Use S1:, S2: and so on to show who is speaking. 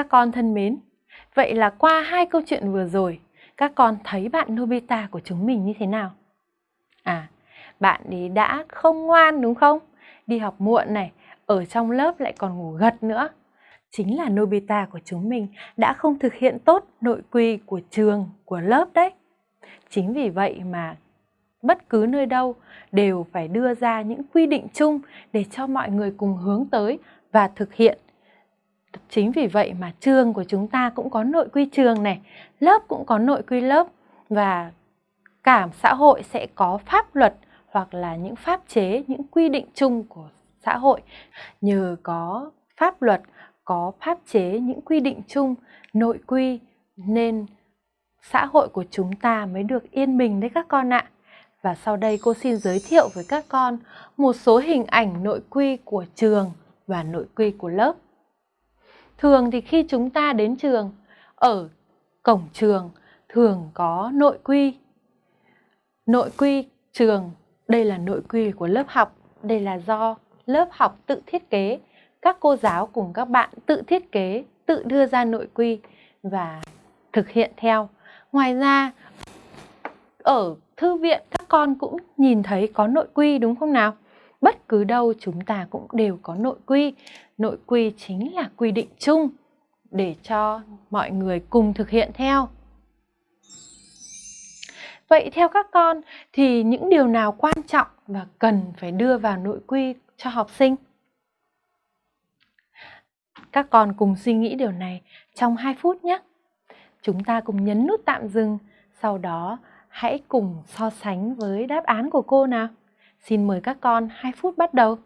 S1: Các con thân mến, vậy là qua hai câu chuyện vừa rồi, các con thấy bạn Nobita của chúng mình như thế nào? À, bạn ấy đã không ngoan đúng không? Đi học muộn này, ở trong lớp lại còn ngủ gật nữa. Chính là Nobita của chúng mình đã không thực hiện tốt nội quy của trường, của lớp đấy. Chính vì vậy mà bất cứ nơi đâu đều phải đưa ra những quy định chung để cho mọi người cùng hướng tới và thực hiện. Chính vì vậy mà trường của chúng ta cũng có nội quy trường này, lớp cũng có nội quy lớp và cả xã hội sẽ có pháp luật hoặc là những pháp chế, những quy định chung của xã hội. Nhờ có pháp luật, có pháp chế, những quy định chung, nội quy nên xã hội của chúng ta mới được yên bình đấy các con ạ. Và sau đây cô xin giới thiệu với các con một số hình ảnh nội quy của trường và nội quy của lớp. Thường thì khi chúng ta đến trường, ở cổng trường thường có nội quy. Nội quy trường, đây là nội quy của lớp học, đây là do lớp học tự thiết kế. Các cô giáo cùng các bạn tự thiết kế, tự đưa ra nội quy và thực hiện theo. Ngoài ra, ở thư viện các con cũng nhìn thấy có nội quy đúng không nào? Bất cứ đâu chúng ta cũng đều có nội quy. Nội quy chính là quy định chung để cho mọi người cùng thực hiện theo. Vậy theo các con thì những điều nào quan trọng và cần phải đưa vào nội quy cho học sinh? Các con cùng suy nghĩ điều này trong 2 phút nhé. Chúng ta cùng nhấn nút tạm dừng, sau đó hãy cùng so sánh với đáp án của cô nào. Xin mời các con 2 phút bắt đầu.